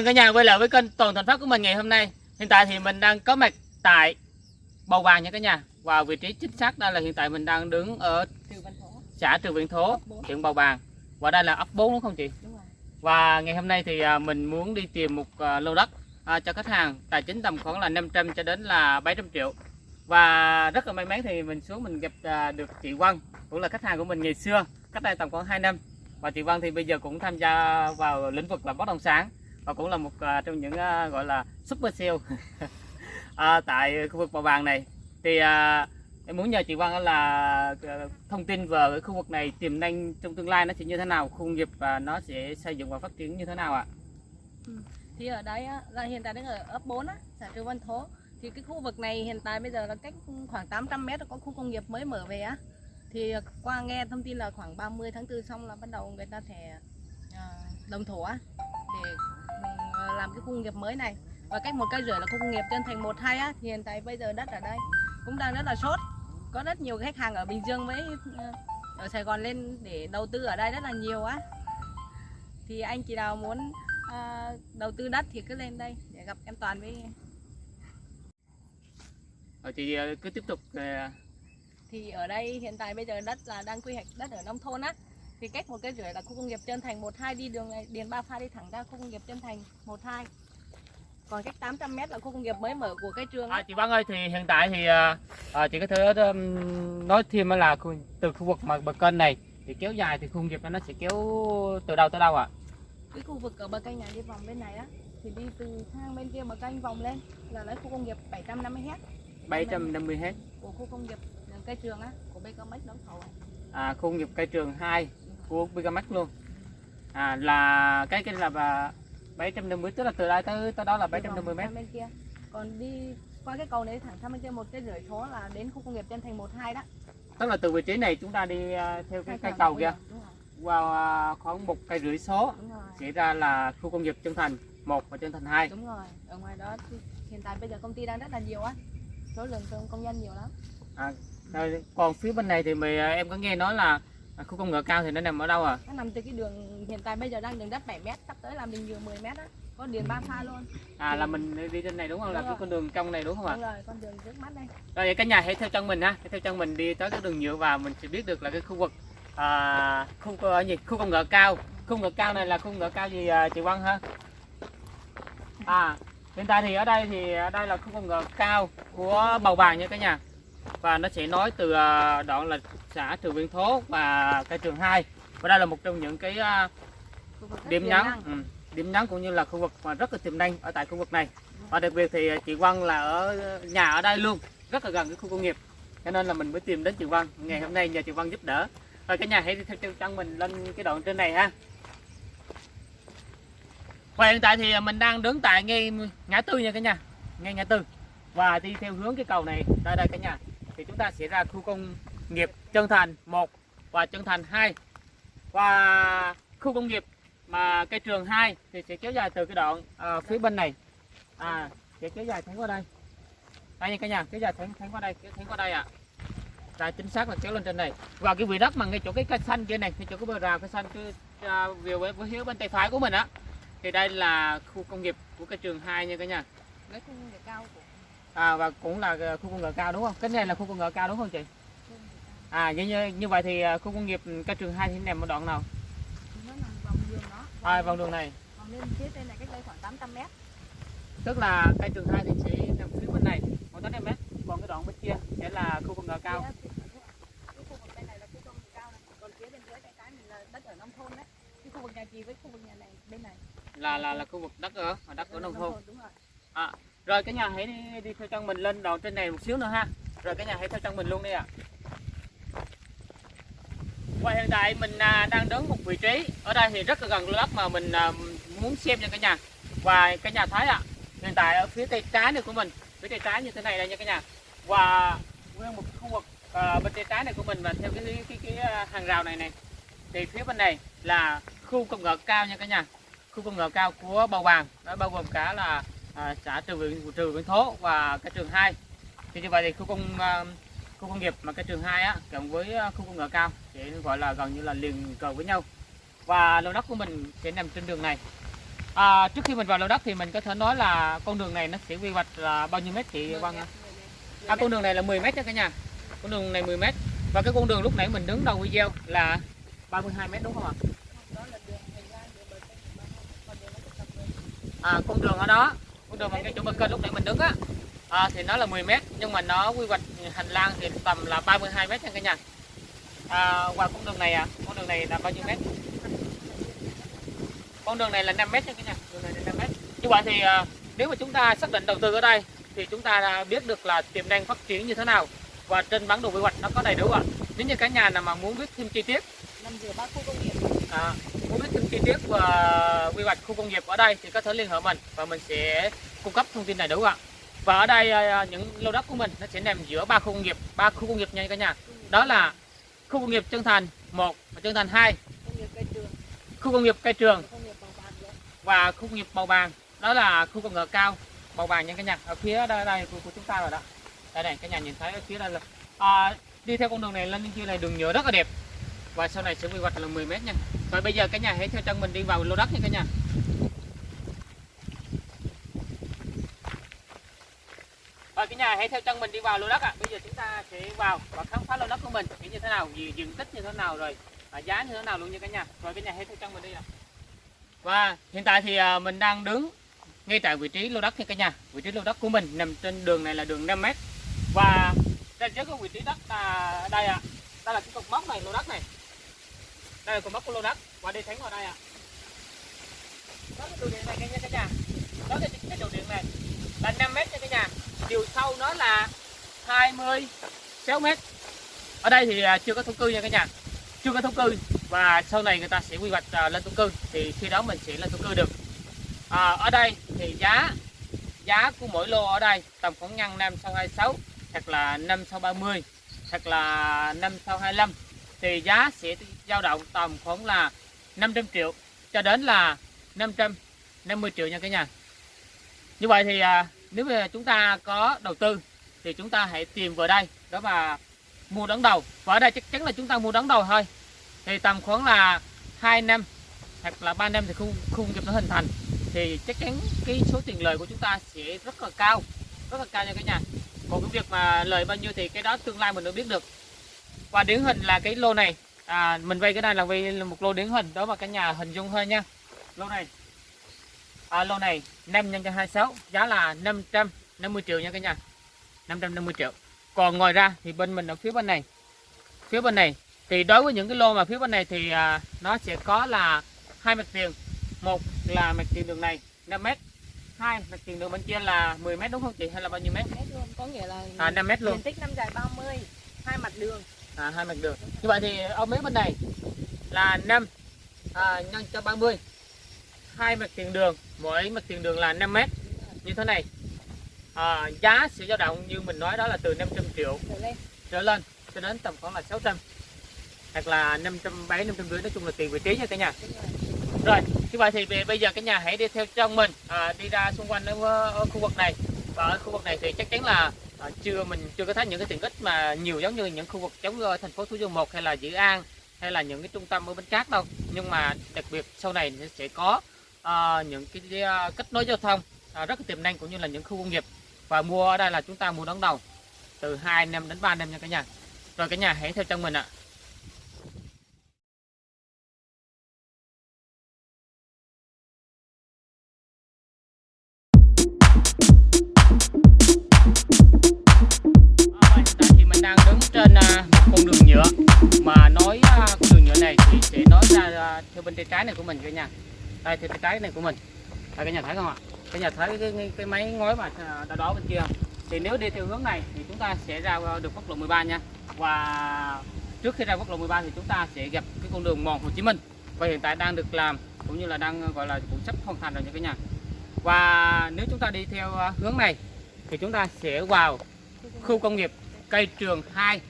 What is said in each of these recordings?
mừng cả nhà quay lại với kênh Toàn Thành Phát của mình ngày hôm nay. Hiện tại thì mình đang có mặt tại Bầu Bàng nha cả nhà. Và vị trí chính xác đây là hiện tại mình đang đứng ở xã Trường Viện Thố, huyện Bầu Bàng. Và đây là ấp 4 đúng không chị? Đúng rồi. Và ngày hôm nay thì à, mình muốn đi tìm một à, lô đất à, cho khách hàng tài chính tầm khoảng là 500 cho đến là 700 triệu. Và rất là may mắn thì mình xuống mình gặp được chị Vân, cũng là khách hàng của mình ngày xưa, cách đây tầm khoảng 2 năm. Và chị Vân thì bây giờ cũng tham gia vào lĩnh vực là bất động sản và cũng là một uh, trong những uh, gọi là super sale à, tại khu vực Bầu Bàng này. Thì à, em muốn nhờ chị Văn là à, thông tin về cái khu vực này tiềm năng trong tương lai nó sẽ như thế nào, khu công nghiệp và nó sẽ xây dựng và phát triển như thế nào ạ? Ừ. Thì ở đây á, là hiện tại đang ở ấp 4 á, xã Trường Văn Thổ. Thì cái khu vực này hiện tại bây giờ là cách khoảng 800 mét có khu công nghiệp mới mở về á. Thì qua nghe thông tin là khoảng 30 tháng 4 xong là bắt đầu người ta sẽ à, đồng thổ á để làm cái khu công nghiệp mới này. Và cách một cây rưỡi là khu công nghiệp trên thành 1 2 á thì hiện tại bây giờ đất ở đây cũng đang rất là sốt. Có rất nhiều khách hàng ở Bình Dương với ờ, ở Sài Gòn lên để đầu tư ở đây rất là nhiều á. Thì anh chị nào muốn à, đầu tư đất thì cứ lên đây để gặp em Toàn với Rồi chị à, cứ tiếp tục thì ở đây hiện tại bây giờ đất là đang quy hoạch đất ở nông thôn á thì cách một cái rưỡi là khu công nghiệp Trân Thành 12 đi đường này Điền Ba Pha đi thẳng ra khu công nghiệp Trân Thành 12 còn cách 800 mét là khu công nghiệp mới mở của cái trường À, chị Vân ơi thì hiện tại thì à, à, chị có thể um, nói thêm là khu- từ khu vực mà bờ kênh này thì kéo dài thì khu công nghiệp nó sẽ kéo từ đâu tới đâu ạ? cái khu vực ở bờ kênh này đi vòng bên này á thì đi từ thang bên kia bờ kênh vòng lên là lấy khu công nghiệp 750 hect 750 hết. của khu công nghiệp cây trường á của BKMX đóng thầu À, khu công nghiệp cây trường 2 của Bigamax luôn. À là cái cái là bà 750 tức là từ đây tới tới đó là 750 mét. bên kia. Còn đi qua cái cầu này thẳng sang bên kia một cái rưỡi số là đến khu công nghiệp Trân Thành 12 đó. Tức là từ vị trí này chúng ta đi à, theo cái cây Hai cầu kia qua à, khoảng một cây rưỡi số sẽ ra là khu công nghiệp Trân Thành 1 và Trân Thành 2. đúng rồi. Ở ngoài đó hiện tại bây giờ công ty đang rất là nhiều á. Số lượng công nhân nhiều lắm. Rồi, còn phía bên này thì mày, à, em có nghe nói là à, khu công nghệ cao thì nó nằm ở đâu à? nó nằm từ cái đường hiện tại bây giờ đang đường đất 7 mét sắp tới làm đường nhựa 10 mét á có điền ba pha luôn À là mình đi trên này đúng không? Là Đúng cái rồi. con đường trong này đúng không ạ? đúng rồi con đường trước mắt đây Rồi vậy cả nhà hãy theo chân mình ha, hãy theo chân mình đi tới cái đường nhựa và mình sẽ biết được là cái khu vực à, khu ở gì? Khu công nghệ cao. Khu công nghệ cao này là khu công nghệ cao gì à, chị Văn ha? À hiện tại thì ở đây thì ở đây là khu công nghệ cao của Bầu Bàng nha cả nhà. Và nó sẽ nói từ à, đoạn là xã Trường Viên Thố và cây trường 2. Và đây là một trong những cái à, điểm nhấn ừ, điểm nhấn cũng như là khu vực mà rất là tiềm năng ở tại khu vực này. Và đặc biệt thì chị Vân là ở nhà ở đây luôn rất là gần cái khu công nghiệp. Cho nên là mình mới tìm đến chị Vân ngày hôm nay nhờ chị Vân giúp đỡ. Rồi cả nhà hãy đi theo chân chân mình lên cái đoạn trên này ha. Và hiện tại thì mình đang đứng tại ngay ngã tư nha cả nhà. Ngay ngã tư và đi theo hướng cái cầu này. Đây đây cả nhà. Thì chúng ta sẽ ra khu công nghiệp Trân Thành 1 và Trân Thành 2 và khu công nghiệp mà cây trường 2 thì sẽ kéo dài từ cái đoạn à, phía bên này. À sẽ kéo dài thẳng qua đây. Đây nha cả nhà kéo dài thẳng thẳng qua đây kéo thẳng qua đây ạ. À. chính xác là kéo lên trên này. Và cái vị đất mà ngay chỗ cái cây xanh kia này ngay chỗ cái bờ rào cây xanh cứ à, về với, với hiếu bên tay phải của mình á. Thì đây là khu công nghiệp của cây trường 2 nha cả nhà. Lấy khu công nghiệp cao của à, và cũng là ờ, khu công nghệ cao đúng không? Cái này là khu công nghệ cao đúng không chị? À như như, như vậy thì ờ, khu công nghiệp cây trường 2 thì nằm ở đoạn nào? À, vòng đường này. Vòng lên phía trên này cách đây khoảng 800 mét. Tức là cây trường 2 thì sẽ nằm phía bên này khoảng 800 mét. Còn cái đoạn bên kia sẽ là khu công nghệ cao. Cái khu vực bên này là khu công nghiệp cao này. Còn phía bên dưới tay trái mình là đất ở nông thôn đấy. Cái khu vực nhà chị với khu vực nhà này bên này. Là là là khu vực đất ở ở đất ở nông thôn rồi. À, rồi cả nhà hãy đi, đi theo chân mình lên đầu trên này một xíu nữa ha. Rồi cả nhà hãy theo chân mình luôn đi ạ. Và hiện tại mình à, đang đứng một vị trí. Ở đây thì rất là gần lô đất mà mình à, muốn xem nha cả nhà. Và cả nhà thấy ạ hiện tại ở phía tay trái này của mình. Phía tay trái như thế này đây nha cả nhà. Và nguyên một khu vực à, bên tay trái này của mình và theo cái cái, cái, cái hàng rào này này. Thì phía bên này là khu công nghệ cao nha cả nhà. Khu công nghệ cao của Bầu Bàng nó bao gồm cả là à, xã Trường Viện Trường Viện Thố và cái trường 2 thì như vậy thì khu công à, khu công nghiệp mà cái trường 2 á cộng với à, khu công nghệ cao thì gọi là gần như là liền cờ với nhau. Và lô đất của mình sẽ nằm trên đường này. À, trước khi mình vào lô đất thì mình có thể nói là con đường này nó sẽ quy hoạch là bao nhiêu mét chị ạ? À, con đường này là 10 mét đó cả nhà. Con đường này 10 mét. Và cái con đường lúc nãy mình đứng đầu video là 32 mét đúng không ạ? À, con đường ở đó, con đường bằng cái chỗ bờ kênh lúc nãy mình đứng á, à, thì nó là 10 mét nhưng mà nó quy hoạch hành lang thì tầm là 32 mét nha cả nhà. À, qua con đường này à, con đường này là bao nhiêu mét? Con đường này là 5 mét nha cả nhà, đường này là 5 mét. Như vậy thì à, nếu mà chúng ta xác định đầu tư ở đây thì chúng ta biết được là tiềm năng phát triển như thế nào và trên bản đồ quy hoạch nó có đầy đủ ạ. Nếu như cả nhà nào mà muốn biết thêm chi tiết nằm giữa ba khu công nghiệp À, muốn biết thêm chi tiết và quy hoạch khu công nghiệp ở đây thì có thể liên hệ mình và mình sẽ cung cấp thông tin đầy đủ ạ. Và ở đây à, những lô đất của mình nó sẽ nằm giữa ba khu công nghiệp, ba khu công nghiệp nha cả nhà. Đó là khu công nghiệp Trân Thành 1 và Trân Thành 2, khu công nghiệp Cây Trường và khu công nghiệp Bầu Bàng. Đó là khu công nghệ cao Bầu Bàng nha cả nhà. Ở phía đây, đây của, của chúng ta rồi đó. Đây này cả nhà nhìn thấy ở phía đây là à, đi theo con đường này lên bên kia này đường nhựa rất là đẹp và sau này sẽ quy hoạch là 10 mét nha. Rồi bây giờ cả nhà hãy theo chân mình đi vào lô đất nha cả nhà. Rồi cả nhà hãy theo chân mình đi vào lô đất ạ. Bây giờ chúng ta sẽ vào và khám phá lô đất của mình thì như thế nào, diện tích như thế nào rồi à, giá như thế nào luôn nha cả nhà. Rồi cả nhà hãy theo chân mình đi ạ. Và hiện tại thì à, mình đang đứng ngay tại vị trí lô đất nha cả nhà. Vị trí lô đất của mình nằm trên đường này là đường 5 m. Và đây trước cái vị trí đất là đây ạ. Đây là cái cột mốc này lô đất này. Đây là con mốc của lô đất và đi thẳng vào đây ạ. Đó cái đường điện này nha cả nhà. Đó cái, cái đường điện này là 5 mét nha cả nhà. Chiều sâu nó là 26 mét Ở đây thì à, chưa có thổ cư nha cả nhà. Chưa có thổ cư và sau này người ta sẽ quy hoạch à, lên thổ cư thì khi đó mình sẽ lên thổ cư được. À, ở đây thì giá giá của mỗi lô ở đây tầm khoảng ngăn 5 sau 26 hoặc là 5 sau 30 hoặc là 5 sau 25 thì giá sẽ dao động tầm khoảng là 500 triệu cho đến là 550 triệu nha cả nhà. Như vậy thì à, nếu mà chúng ta có đầu tư thì chúng ta hãy tìm vào đây đó mà mua đón đầu. Và ở đây chắc chắn là chúng ta mua đón đầu thôi. Thì tầm khoảng là 2 năm hoặc là 3 năm thì khu, khu kịp nghiệp nó hình thành. Thì chắc chắn cái số tiền lời của chúng ta sẽ rất là cao rất là cao nha cả nhà. Còn cái việc mà lời bao nhiêu thì cái đó tương lai mình được biết được và điển hình là cái lô này. À, mình vay cái này là vay một lô điển hình đó mà cả nhà hình dung thôi nha. Lô này. À, lô này 5 nhân cho 26 giá là 550 triệu nha cả nhà. 550 triệu. Còn ngoài ra thì bên mình ở phía bên này. Phía bên này thì đối với những cái lô mà phía bên này thì à, nó sẽ có là hai mặt tiền. Một là mặt tiền đường này 5 mét. Hai mặt tiền đường bên kia là 10 mét đúng không chị? Hay là bao nhiêu mét? Mét luôn có nghĩa là à 5 mét luôn. diện tích năm dài 30 hai mặt đường à, hai mặt đường. Như vậy thì ở mấy bên này là 5 à, nhân cho 30 hai mặt tiền đường mỗi mặt tiền đường là 5 mét. Như thế này à, giá sẽ dao động như mình nói đó là từ 500 triệu trở lên cho đến tầm khoảng là 600 hoặc là 570 550 nói chung là tiền vị trí nha cả nhà. Rồi rồi như vậy thì về- bây giờ cả nhà hãy đi theo trong mình à, đi ra xung quanh ở, ở khu vực này. Và ở khu vực này thì chắc chắn là à, chưa mình chưa có thấy những cái tiện ích mà nhiều giống như những khu vực giống như thành phố Thủ Dầu Một hay là Dự An hay là những cái trung tâm ở Bến Cát đâu. Nhưng mà đặc biệt sau này sẽ có à, những cái à, kết nối giao thông à, rất là tiềm năng cũng như là những khu công nghiệp. Và mua ở đây là chúng ta mua đón đầu từ 2 năm đến 3 năm nha cả nhà. Rồi cả nhà hãy theo chân mình ạ. À, nhựa. Mà nói à, con đường nhựa này thì sẽ nói ra à, theo bên tay trái này của mình cả nhà đây theo tay trái này của mình. Đây cả nhà thấy không ạ? Cả nhà thấy cái, cái, cái máy ngói mà à, đó đó bên kia. Không? thì nếu đi theo hướng này thì chúng ta sẽ ra được quốc lộ 13 nha. Và trước khi ra quốc lộ 13 thì chúng ta sẽ gặp cái con đường mòn Hồ Chí Minh. Và hiện tại đang được làm cũng như là đang gọi là cũng sắp hoàn thành rồi nha cả nhà. Và nếu chúng ta đi theo hướng này thì chúng ta sẽ vào khu công nghiệp cây trường 2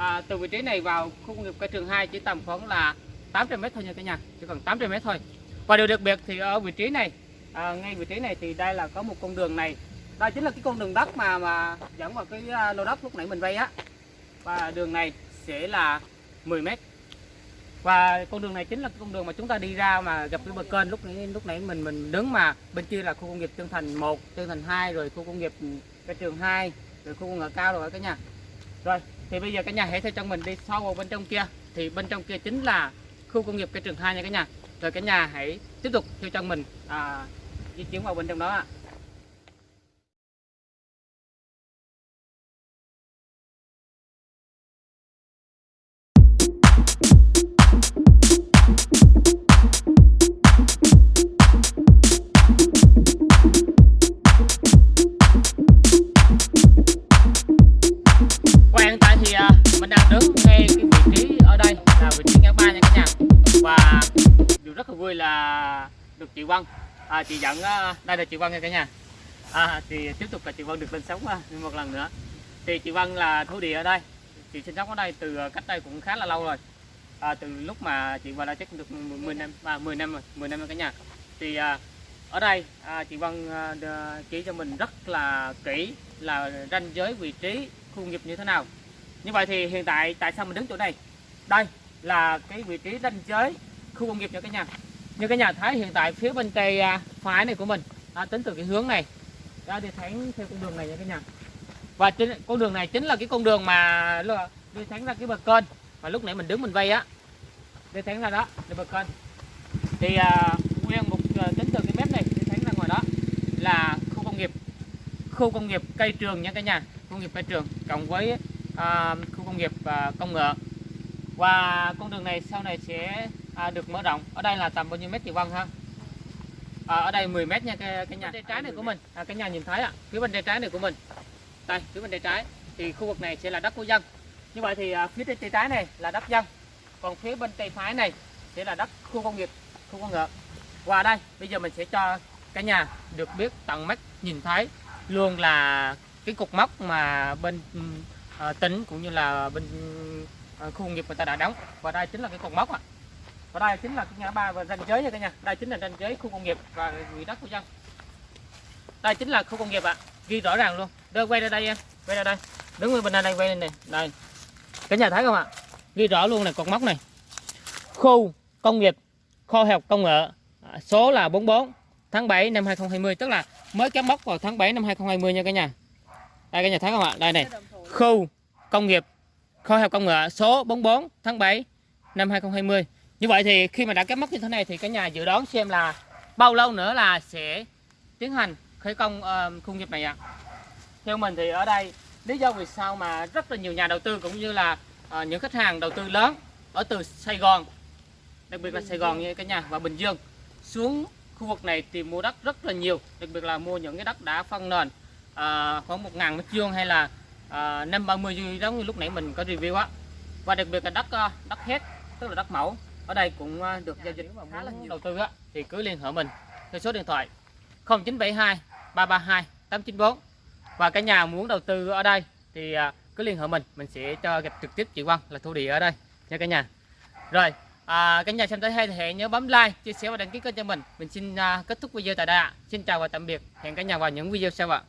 à, từ vị trí này vào khu công nghiệp cây trường 2 chỉ tầm khoảng là 800 mét thôi nha cả nhà chỉ còn 800 mét thôi. Và điều đặc biệt thì ở vị trí này à, ngay vị trí này thì đây là có một con đường này. Đây chính là cái con đường đất mà mà dẫn vào cái à, lô đất lúc nãy mình vay á. Và đường này sẽ là 10 mét. Và con đường này chính là cái con đường mà chúng ta đi ra mà gặp cái bờ kênh lúc nãy lúc nãy mình mình đứng mà bên kia là khu công nghiệp Trân Thành 1, Trân Thành 2 rồi khu công nghiệp cái trường 2 rồi khu công nghệ cao rồi cả nhà. Rồi thì bây giờ cả nhà hãy theo chân mình đi sâu vào bên trong kia thì bên trong kia chính là khu công nghiệp cái trường 2 nha cả nhà rồi cả nhà hãy tiếp tục theo chân mình à, di chuyển vào bên trong đó ạ à. Đứng ngay cái vị trí ở đây. Là vị trí ngã ba nha cả nhà. Và điều rất là vui là được chị Vân. À, chị dẫn à, đây là chị Vân nha cả nhà. À, thì tiếp tục là chị Vân được lên sống à, một lần nữa. Thì chị Vân là thổ địa ở đây. Chị sinh sống ở đây từ cách đây cũng khá là lâu rồi. À, từ lúc mà chị vào đây chắc cũng được 10 năm và 10 năm rồi 10 năm rồi cả nhà. Thì à, ở đây à, chị Vân à, chỉ cho mình rất là kỹ là ranh giới vị trí khu nghiệp như thế nào như vậy thì hiện tại tại sao mình đứng chỗ này? Đây là cái vị trí ranh giới khu công nghiệp nha cái nhà. Như cái nhà thấy hiện tại phía bên tay à, phải này của mình à, tính từ cái hướng này. Ra đi thẳng theo con đường này nha cái nhà. Và chính, con đường này chính là cái con đường mà đi thẳng ra cái bờ kênh. Mà lúc nãy mình đứng mình vây á đi thẳng ra đó đi bờ kênh. Thì à, nguyên một à, tính từ cái mép này đi thẳng ra ngoài đó là khu công nghiệp. Khu công nghiệp cây trường nha cả nhà khu công nghiệp cây trường cộng với à, khu công nghiệp à, công nghệ và con đường này sau này sẽ à, được mở rộng. Ở đây là tầm bao nhiêu mét chị Vân ha? À, ở đây 10 mét nha cái, cái nhà. Tay trái này của mình. à, cái nhà nhìn thấy ạ. Phía bên tay trái này của mình. Đây phía bên tay trái. Thì khu vực này sẽ là đất của dân. Như vậy thì à, phía tay trái này là đất dân. Còn phía bên tay phải này sẽ là đất khu công nghiệp khu công nghệ và đây bây giờ mình sẽ cho cả nhà được biết tận mắt nhìn thấy luôn là cái cục mốc mà bên ừm, Ờ, à, tỉnh cũng như là bên à, khu công nghiệp người ta đã đóng. Và đây chính là cái cột mốc ạ. Và đây chính là cái ngã ba và ranh giới nha cả nhà. Đây chính là ranh giới khu công nghiệp và quỹ đất của dân. Đây chính là khu công nghiệp ạ. Ghi rõ ràng luôn. Đưa quay ra đây em. Quay ra đây. Đứng bên bên đây quay lên này đây. Cả nhà thấy không ạ? Ghi rõ luôn này cột mốc này. Khu công nghiệp kho học công nghệ à, số là 44 tháng 7 năm 2020 tức là mới cắm mốc vào tháng 7 năm 2020 nha cả nhà. Đây cả nhà thấy không ạ? Đây này khu công nghiệp kho học công nghệ số 44 tháng 7 năm 2020 như vậy thì khi mà đã kết mốc như thế này thì cả nhà dự đoán xem là bao lâu nữa là sẽ tiến hành khởi công uh, khu công nghiệp này ạ. Theo mình thì ở đây lý do vì sao mà rất là nhiều nhà đầu tư cũng như là uh, những khách hàng đầu tư lớn ở từ Sài Gòn đặc biệt là Sài Gòn như cả nhà và Bình Dương xuống khu vực này tìm mua đất rất là nhiều đặc biệt là mua những cái đất đã phân nền uh, khoảng một ngàn mét vuông hay là à, năm ba mươi giống như lúc nãy mình có review á. Và đặc biệt là đất ờ, đất hết tức là đất mẫu. Ở đây cũng ờ, được giao dịch khá là nhiều. đầu tư á thì cứ liên hệ mình theo số điện thoại 0972 332 894 và cả nhà muốn đầu tư ở đây thì à, cứ liên hệ mình mình sẽ cho gặp trực tiếp chị Quang là thu địa ở đây nha cả nhà. Rồi à, cả nhà xem thấy hay thì hãy nhớ bấm like chia sẻ và đăng ký kênh cho mình. Mình xin à, kết thúc video tại đây ạ. Xin chào và tạm biệt. Hẹn cả nhà vào những video sau ạ